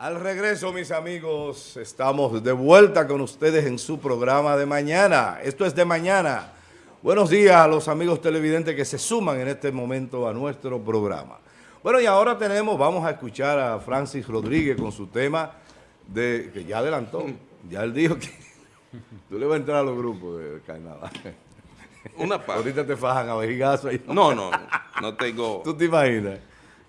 Al regreso, mis amigos, estamos de vuelta con ustedes en su programa de mañana. Esto es de mañana. Buenos días a los amigos televidentes que se suman en este momento a nuestro programa. Bueno, y ahora tenemos, vamos a escuchar a Francis Rodríguez con su tema de que ya adelantó. Ya él dijo que tú le vas a entrar a los grupos de carnaval. Una parte. Ahorita te fajan a vejigazo. No, no, no tengo... ¿Tú te imaginas?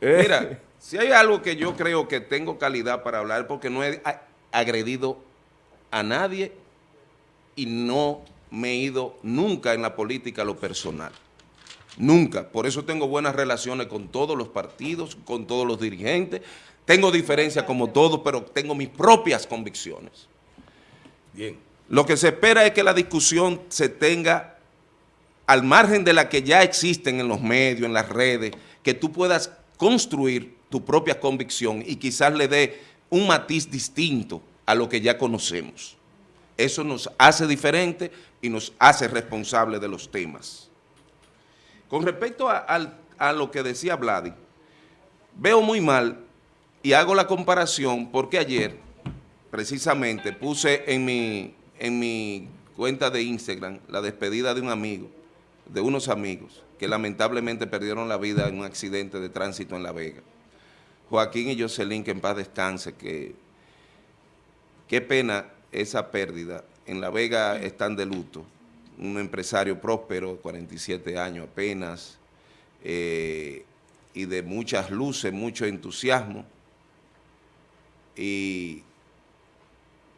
Mira, si hay algo que yo creo que tengo calidad para hablar, porque no he agredido a nadie y no me he ido nunca en la política a lo personal. Nunca. Por eso tengo buenas relaciones con todos los partidos, con todos los dirigentes. Tengo diferencias como todos, pero tengo mis propias convicciones. Bien. Lo que se espera es que la discusión se tenga al margen de la que ya existen en los medios, en las redes, que tú puedas construir tu propia convicción y quizás le dé un matiz distinto a lo que ya conocemos. Eso nos hace diferente y nos hace responsable de los temas. Con respecto a, lo que decía Vladi, veo muy mal y hago la comparación porque ayer, precisamente, puse en mi, en mi cuenta de Instagram la despedida de un amigo, de unos amigos, que lamentablemente perdieron la vida en un accidente de tránsito en La Vega. Joaquín y Jocelyn, que en paz descanse, que qué pena esa pérdida. En La Vega están de luto. Un empresario próspero, 47 años apenas, eh, y de muchas luces, mucho entusiasmo. Y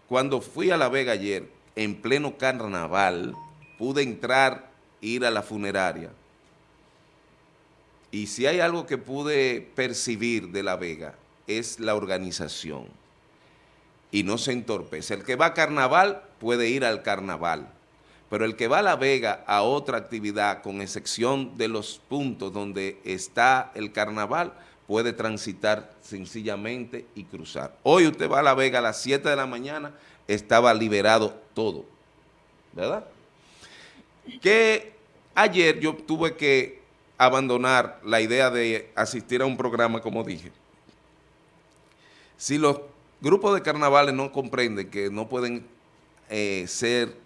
cuando fui a La Vega ayer, en pleno carnaval, pude entrar, ir a la funeraria. Y si hay algo que pude percibir de La Vega, es la organización. Y no se entorpece. El que va a carnaval puede ir al carnaval. Pero el que va a La Vega a otra actividad, con excepción de los puntos donde está el carnaval, puede transitar sencillamente y cruzar. Hoy usted va a La Vega a las 7 de la mañana, estaba liberado todo, ¿verdad? Que ayer yo tuve que abandonar la idea de asistir a un programa, como dije. Si los grupos de carnavales no comprenden que no pueden eh, ser,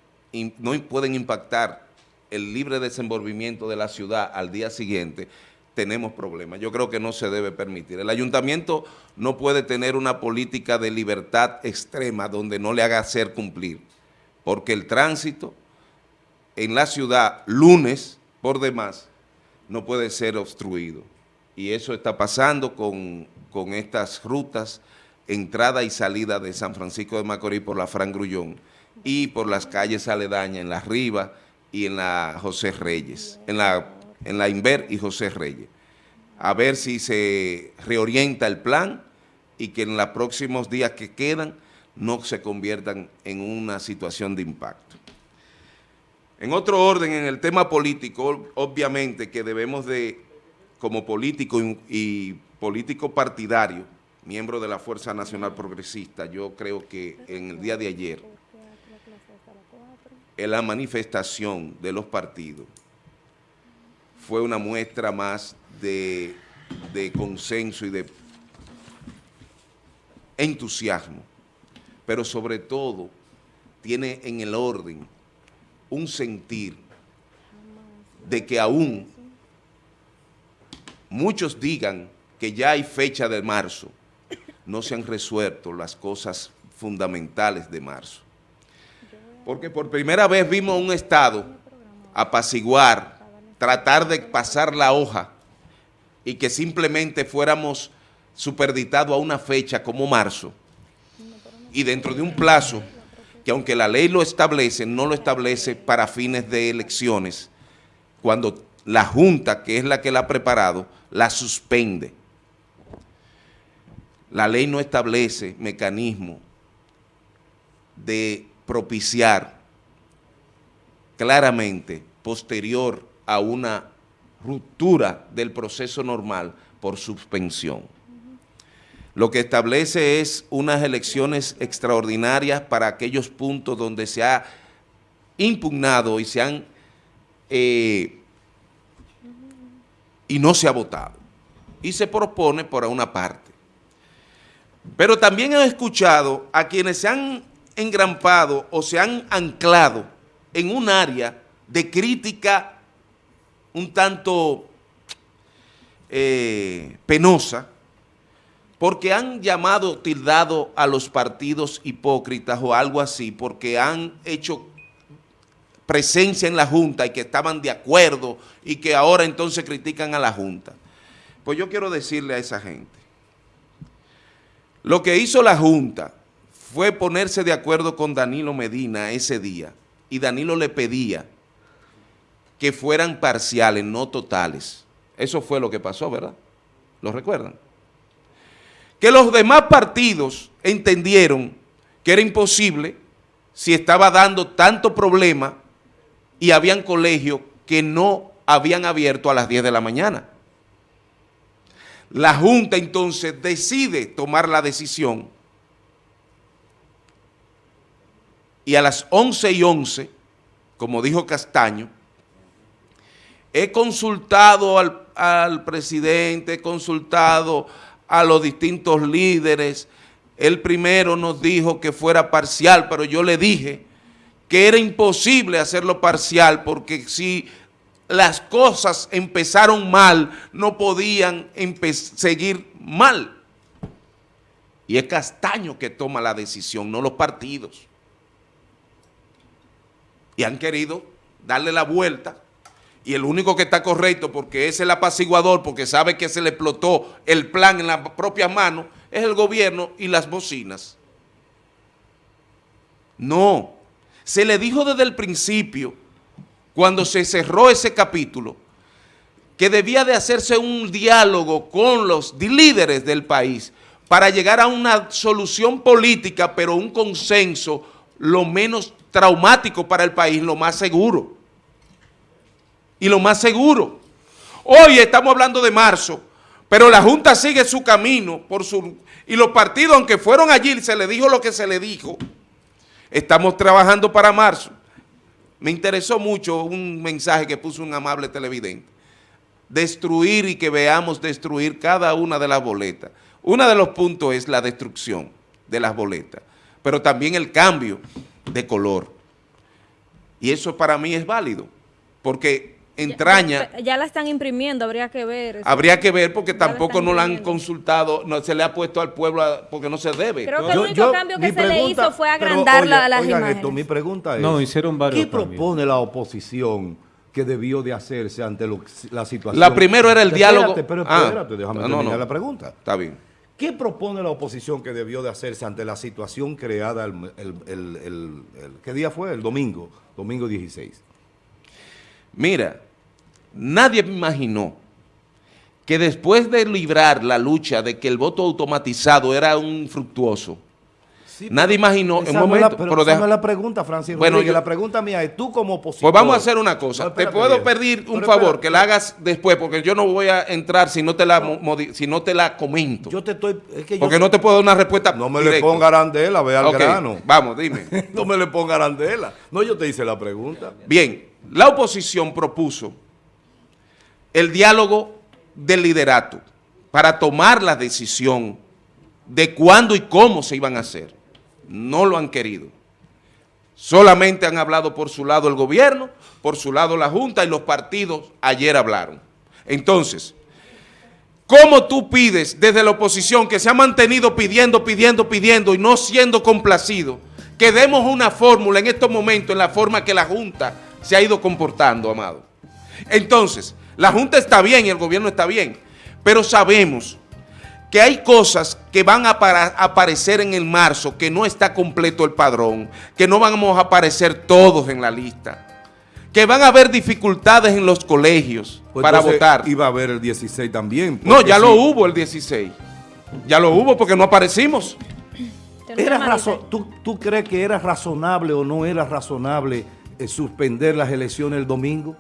no pueden impactar el libre desenvolvimiento de la ciudad al día siguiente, tenemos problemas. Yo creo que no se debe permitir. El ayuntamiento no puede tener una política de libertad extrema donde no le haga hacer cumplir, porque el tránsito en la ciudad, lunes, por demás, no puede ser obstruido. Y eso está pasando con, con estas rutas, entrada y salida de San Francisco de Macorís por la Fran Grullón y por las calles aledañas en la Riva y en la José Reyes, en la, en la Inver y José Reyes. A ver si se reorienta el plan y que en los próximos días que quedan no se conviertan en una situación de impacto. En otro orden, en el tema político, obviamente que debemos de, como político y, político partidario, miembro de la Fuerza Nacional Progresista, yo creo que en el día de ayer, en la manifestación de los partidos fue una muestra más de, de consenso y de entusiasmo, pero sobre todo tiene en el orden un sentir de que aún muchos digan que ya hay fecha de marzo, no se han resuelto las cosas fundamentales de marzo. Porque por primera vez vimos un Estado apaciguar, tratar de pasar la hoja y que simplemente fuéramos superditados a una fecha como marzo y dentro de un plazo que aunque la ley lo establece, no lo establece para fines de elecciones, cuando la Junta, que es la que la ha preparado, la suspende. La ley no establece mecanismo de propiciar claramente posterior a una ruptura del proceso normal por suspensión lo que establece es unas elecciones extraordinarias para aquellos puntos donde se ha impugnado y se han eh, y no se ha votado. Y se propone por una parte. Pero también he escuchado a quienes se han engrampado o se han anclado en un área de crítica un tanto eh, penosa, porque han llamado, tildado a los partidos hipócritas o algo así, porque han hecho presencia en la Junta y que estaban de acuerdo y que ahora entonces critican a la Junta. Pues yo quiero decirle a esa gente, lo que hizo la Junta fue ponerse de acuerdo con Danilo Medina ese día y Danilo le pedía que fueran parciales, no totales. Eso fue lo que pasó, ¿verdad? ¿Lo recuerdan? Que los demás partidos entendieron que era imposible si estaba dando tanto problema y habían colegios que no habían abierto a las 10 de la mañana. La Junta entonces decide tomar la decisión y a las 11 y 11, como dijo Castaño, he consultado al, al presidente, he consultado a los distintos líderes, el primero nos dijo que fuera parcial, pero yo le dije que era imposible hacerlo parcial porque si las cosas empezaron mal, no podían seguir mal. Y es Castaño que toma la decisión, no los partidos. Y han querido darle la vuelta y el único que está correcto porque es el apaciguador, porque sabe que se le explotó el plan en las propias manos, es el gobierno y las bocinas. No, se le dijo desde el principio cuando se cerró ese capítulo, que debía de hacerse un diálogo con los líderes del país para llegar a una solución política, pero un consenso lo menos traumático para el país, lo más seguro. Y lo más seguro. Hoy estamos hablando de marzo, pero la Junta sigue su camino por su, y los partidos, aunque fueron allí, se le dijo lo que se le dijo, estamos trabajando para marzo. Me interesó mucho un mensaje que puso un amable televidente. Destruir y que veamos destruir cada una de las boletas. Uno de los puntos es la destrucción de las boletas, pero también el cambio de color. Y eso para mí es válido, porque entraña... Ya, la están imprimiendo, habría que ver. Habría que ver porque tampoco no la han consultado, no se le ha puesto al pueblo porque no se debe. Creo que el único cambio que se le hizo fue agrandar la, las oigan Esto, mi pregunta es, no, hicieron varios ¿qué propone la oposición que debió de hacerse ante la situación? La primero era el diálogo... pero ah, espérate, déjame terminar la pregunta. Está bien. ¿Qué propone la oposición que debió de hacerse ante la situación creada el, el, ¿qué día fue? El domingo, domingo 16. Mira, Nadie me imaginó que después de librar la lucha de que el voto automatizado era un fructuoso, nadie imaginó en un momento... pero, pero la pregunta, Francisco. Bueno, la pregunta mía es, tú como opositor... Pues vamos a hacer una cosa. te puedo pedir un favor, que la hagas después, porque yo no voy a entrar si no te la, si no te la comento. Yo te estoy... porque no te puedo dar una respuesta No me le ponga arandela, ve al grano. Vamos, dime. no me le ponga arandela. No, yo te hice la pregunta. Bien, la oposición propuso el diálogo del liderato para tomar la decisión de cuándo y cómo se iban a hacer. No lo han querido. Solamente han hablado por su lado el gobierno, por su lado la Junta y los partidos ayer hablaron. Entonces, ¿cómo tú pides desde la oposición que se ha mantenido pidiendo, pidiendo, pidiendo y no siendo complacido, que demos una fórmula en estos momentos en la forma que la Junta se ha ido comportando, amado? Entonces, la Junta está bien y el gobierno está bien, pero sabemos que hay cosas que van a aparecer en el marzo, que no está completo el padrón, que no vamos a aparecer todos en la lista, que van a haber dificultades en los colegios pues para votar. Iba a haber el 16 también. No, ya lo hubo el 16. Ya lo hubo porque no aparecimos. Era ¿tú, ¿Tú crees que era razonable o no era razonable eh, suspender las elecciones el domingo?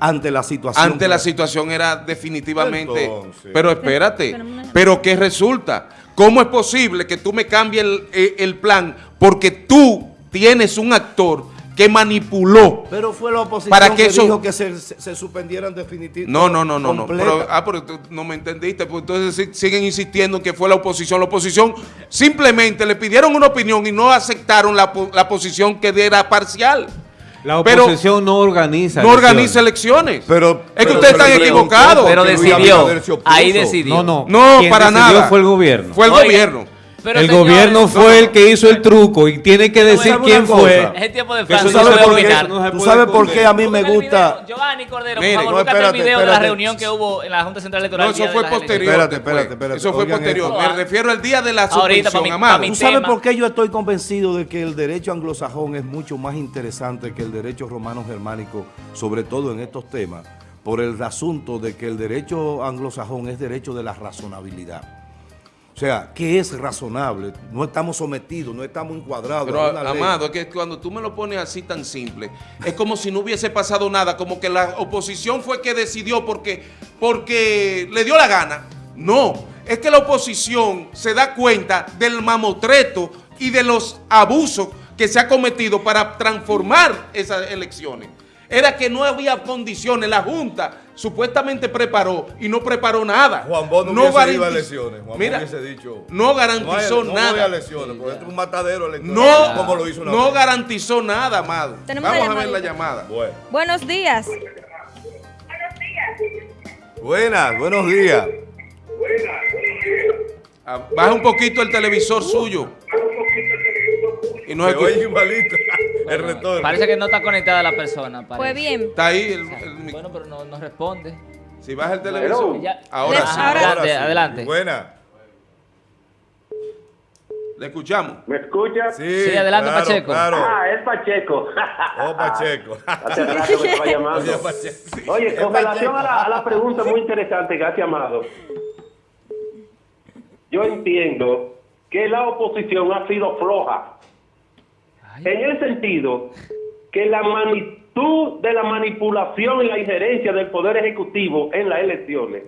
Ante la situación. Ante la situación era definitivamente... Pero espérate, pero ¿qué resulta? ¿Cómo es posible que tú me cambies el, eh, el plan porque tú tienes un actor que manipuló. Pero fue la oposición para que, eso... dijo que se, se, suspendieran definitivamente. No, no, no, no. no. Pero, ah, pero tú no me entendiste. Pues entonces siguen insistiendo en que fue la oposición. La oposición simplemente le pidieron una opinión y no aceptaron la, la posición que era parcial. La oposición no organiza No elecciones. organiza elecciones. Pero, es que ustedes están equivocados. Pero decidió. Ahí decidió. No, no. No, para nada. fue el gobierno. Fue el gobierno el gobierno fue el que hizo el truco y tiene que decir quién fue. Es el tiempo de Francia. ¿Tú sabes, por qué, ¿tú sabes por qué a mí me gusta? Giovanni Cordero, por favor, búscate el video de la reunión que hubo en la Junta Central Electoral. No, eso fue posterior. Espérate, espérate, espérate. Eso fue posterior. Me refiero al día de la suspensión, amado. ¿Tú sabes por qué yo estoy convencido de que el derecho anglosajón es mucho más interesante que el derecho romano germánico, sobre todo en estos temas? Por el asunto de que el derecho anglosajón es derecho de la razonabilidad. O sea, ¿qué es razonable? No estamos sometidos, no estamos encuadrados. Pero, Amado, es que cuando tú me lo pones así tan simple, es como si no hubiese pasado nada, como que la oposición fue que decidió porque, porque le dio la gana. No, es que la oposición se da cuenta del mamotreto y de los abusos que se ha cometido para transformar esas elecciones era que no había condiciones. La Junta supuestamente preparó y no preparó nada. Juan Bono no, ido a elecciones. Juan Mira, dicho, no garantizó no nada. No voy a elecciones, porque es un matadero electoral. No, como lo hizo una no garantizó nada, amado. Vamos a ver la llamada. Bueno. Buenos días. Buenas, buenos días. Ah, baja un poquito el televisor suyo. Y no Se el retorno. Parece que no está conectada la persona. Fue bien. Está ahí. El, bueno, pero no, no, responde. Si baja el televisor. ahora, sí. adelante, adelante. Buena. ¿Le escuchamos? ¿Me escucha? Sí, sí adelante, Pacheco. Claro. Ah, es Pacheco. Oh, Pacheco. Hace rato me estaba llamando. Oye, con relación a la, a la pregunta muy interesante que hace Amado, yo entiendo que la oposición ha sido floja en el sentido que la magnitud de la manipulación y la injerencia del Poder Ejecutivo en las elecciones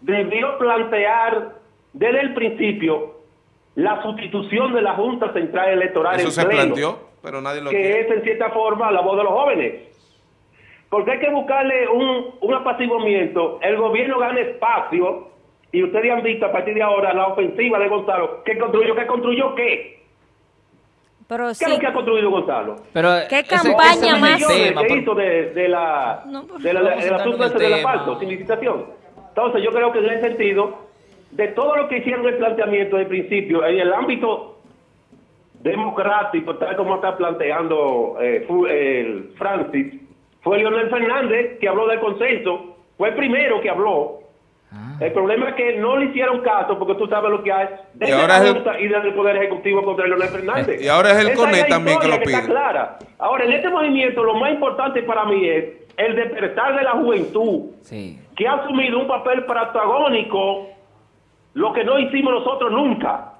debió plantear desde el principio la sustitución de la Junta Central Electoral Eso se planteó, pero nadie lo que es en cierta forma la voz de los jóvenes. Porque hay que buscarle un, un apaciguamiento. El gobierno gana espacio y ustedes han visto a partir de ahora la ofensiva de Gonzalo. ¿Qué construyó? ¿Qué construyó qué? Pero ¿Qué es lo que ha construido Gonzalo? Pero ¿Qué campaña más? ¿Qué hizo de, de la, de la, de la, ese del asfalto, sin licitación? Entonces yo creo que en ese sentido, de todo lo que hicieron el planteamiento de principio, en el ámbito democrático, tal como está planteando eh, el Francis, fue Leonel Fernández que habló del consenso, fue el primero que habló, el problema es que no le hicieron caso porque tú sabes lo que hay desde y ahora la Junta y desde el Poder Ejecutivo contra Leonel Fernández. Y ahora es el CONE también que lo pide. está clara. Ahora, en este movimiento lo más importante para mí es el despertar de la juventud que ha asumido un papel protagónico lo que no hicimos nosotros nunca.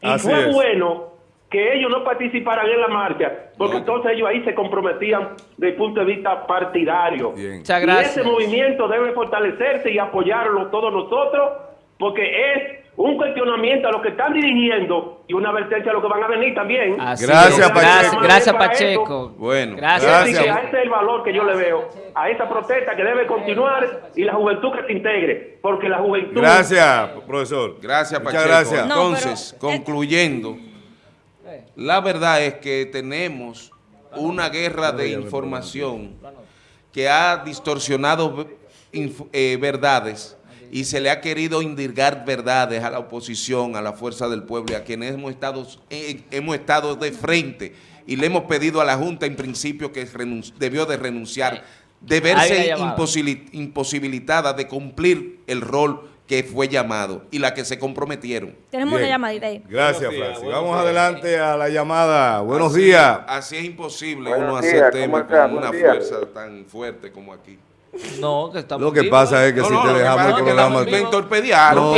Y fue bueno que ellos no participaran en la marcha, porque entonces ellos ahí se comprometían desde el punto de vista partidario. Y ese movimiento debe fortalecerse y apoyarlo todos nosotros, porque es un cuestionamiento a lo que están dirigiendo y una advertencia a lo que van a venir también. gracias, Pacheco. Gracias, Pacheco. bueno, gracias. ese es el valor que yo le veo a esa protesta que debe continuar y la juventud que se integre, porque la juventud... Gracias, profesor. Gracias, Pacheco. gracias. Entonces, concluyendo... La verdad es que tenemos una guerra de información que ha distorsionado eh, verdades y se le ha querido indirgar verdades a la oposición, a la fuerza del pueblo y a quienes hemos estado, eh, hemos estado de frente y le hemos pedido a la Junta en principio que debió de renunciar, de verse imposibilitada de cumplir el rol que fue llamado y la que se comprometieron. Tenemos una llamadita ahí. Gracias, Francis. Vamos adelante a la llamada. Buenos días. Así es imposible uno hacer temas con una fuerza tan fuerte como aquí. No, que estamos Lo que pasa es que si te dejamos el programa... Me entorpediaron.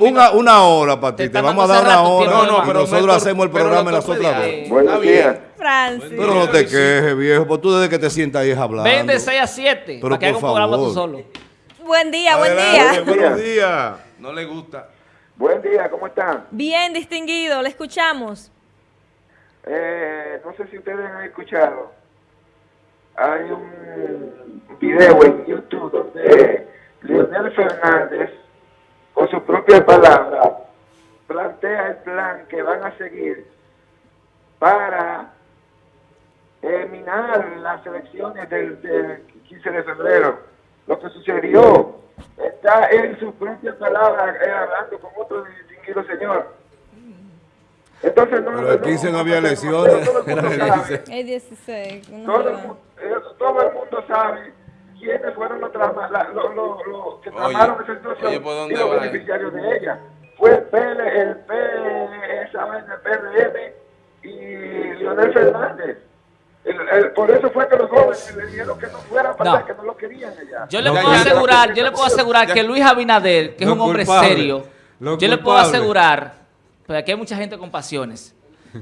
una, una, hora para ti. Te, vamos a dar una hora. No, no, pero nosotros hacemos el programa en las otras dos. Buenos días. Francis. Pero no te quejes, viejo. Pues tú desde que te sientas ahí hablando. Ven de 6 a 7. Para que haga un programa tú solo. Buen día, buen día. Buenos días. No le gusta. Buen día, ¿cómo están? Bien, distinguido, le escuchamos. Eh, no sé si ustedes han escuchado, hay un video en YouTube donde Leonel Fernández, con su propia palabra, plantea el plan que van a seguir para terminar las elecciones del, 15 de febrero. Lo que sucedió está en su propia palabra, eh, hablando con otro distinguido señor. Entonces, no, Pero el 15 no, había elecciones. El 16. todo, el mundo sabe quiénes fueron los, los, que tramaron esa situación y los beneficiarios de ella. Fue el PL, el PRM y Leonel Fernández. Por eso fue que los jóvenes le dijeron que no fueran para que no lo querían allá. Yo le puedo asegurar, yo le puedo asegurar que Luis Abinader, que es un hombre serio, yo le puedo asegurar, porque aquí hay mucha gente con pasiones,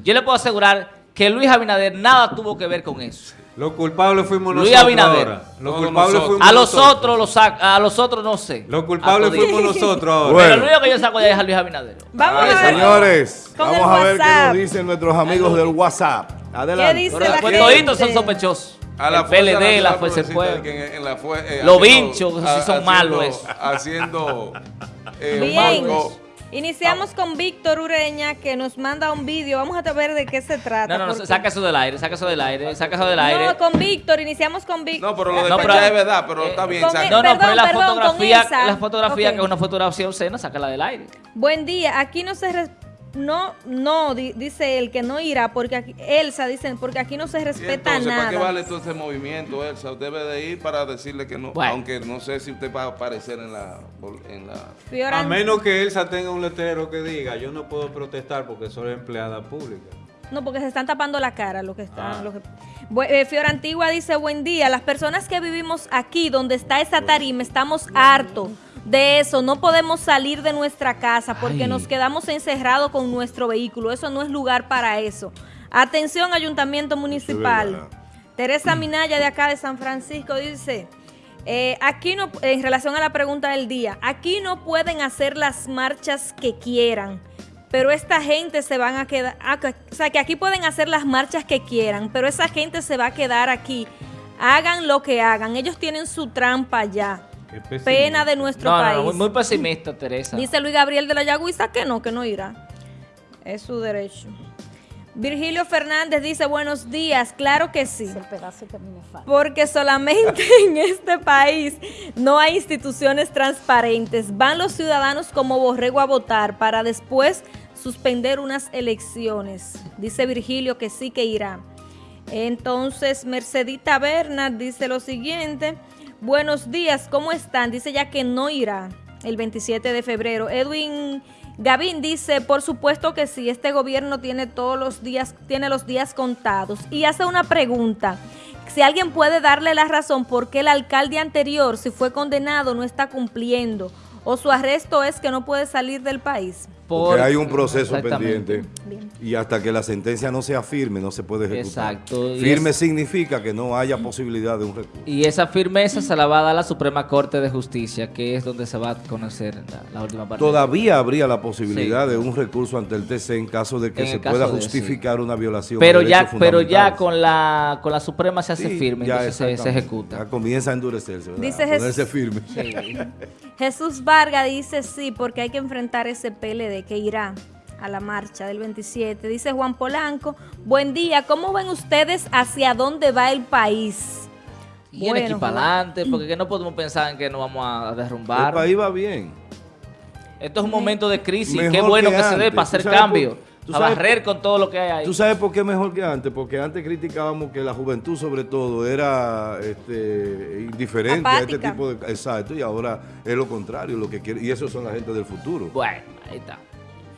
yo le puedo asegurar que Luis Abinader nada tuvo que ver con eso. Los culpables fuimos nosotros. Luis Abinader. Los culpables fuimos a los otros los a los otros no sé. Los culpables fuimos nosotros ahora. Bueno. Pero el único que yo saco de ahí es a Luis Abinader. Vamos a ver. Señores, vamos a ver qué nos dicen nuestros amigos del WhatsApp. Adelante. ¿Qué dice la pues toditos son sospechosos. A la el PLD, la Fuerza del Pueblo. Eh, los vinchos, si son malos. Haciendo eh, Bien. Iniciamos con Víctor Ureña que nos manda un vídeo. Vamos a ver de qué se trata. No, no, no, saca eso del aire, saca eso del aire, saca eso del aire. No, con Víctor, iniciamos con Víctor. No, pero lo de no, es verdad, pero eh, está bien. Saca. No, no, pero la fotografía, la fotografía que es una fotografía obscena, sácala del aire. Buen día, aquí no se no, no, dice él que no irá, porque aquí, Elsa dice, porque aquí no se respeta entonces, nada. ¿Para qué vale todo ese movimiento, Elsa? Usted debe de ir para decirle que no, aunque no sé si usted va a aparecer en la... En la... A menos que Elsa tenga un letrero que diga, yo no puedo protestar porque soy empleada pública. No, porque se están tapando la cara lo que están. Ah. Lo que... Eh, Fiora Antigua dice, buen día, las personas que vivimos aquí, donde está esa tarima, estamos hartos de eso. No podemos salir de nuestra casa porque nos quedamos encerrados con nuestro vehículo. Eso no es lugar para eso. Atención, Ayuntamiento Municipal. Teresa Minaya de acá de San Francisco dice, eh, aquí no, en relación a la pregunta del día, aquí no pueden hacer las marchas que quieran, pero esta gente se van a quedar, ah, o sea, que aquí pueden hacer las marchas que quieran, pero esa gente se va a quedar aquí. Hagan lo que hagan, ellos tienen su trampa ya. Pena de nuestro país. muy, muy, pesimista, Teresa. Dice Luis Gabriel de la Yagüiza que no, que no irá. Es su derecho. Virgilio Fernández dice, buenos días, claro que sí. Porque solamente en este país no hay instituciones transparentes. Van los ciudadanos como borrego a votar para después suspender unas elecciones. Dice Virgilio que sí que irá. Entonces, Mercedita Bernard dice lo siguiente. Buenos días, ¿cómo están? Dice ya que no irá el 27 de febrero. Edwin Gavín dice, por supuesto que sí, este gobierno tiene todos los días, tiene los días contados. Y hace una pregunta, si alguien puede darle la razón por qué el alcalde anterior, si fue condenado, no está cumpliendo, o su arresto es que no puede salir del país. Porque hay un proceso pendiente y hasta que la sentencia no sea firme no se puede ejecutar. Exacto. Firme significa que no haya posibilidad de un recurso. Y esa firmeza se la va a dar la Suprema Corte de Justicia, que es donde se va a conocer la, última parte. Todavía habría la posibilidad de un recurso ante el TC en caso de que se pueda justificar una violación pero ya Pero ya con la, con la Suprema se hace firme, ya se, ejecuta. Ya comienza a endurecerse, Dice a ponerse firme. Jesús Vargas dice sí, porque hay que enfrentar ese PLD que irá a la marcha del 27. Dice Juan Polanco, buen día, ¿cómo ven ustedes hacia dónde va el país? Y aquí para adelante, porque no podemos pensar en que nos vamos a derrumbar. El país va bien. Esto es un momento de crisis, qué bueno que, se dé para hacer cambio. A barrer con todo lo que hay ahí. ¿Tú sabes por qué mejor que antes? Porque antes criticábamos que la juventud sobre todo era este, indiferente a este tipo de... Exacto, y ahora es lo contrario, lo que quiere, y eso son la gente del futuro. Bueno, ahí está.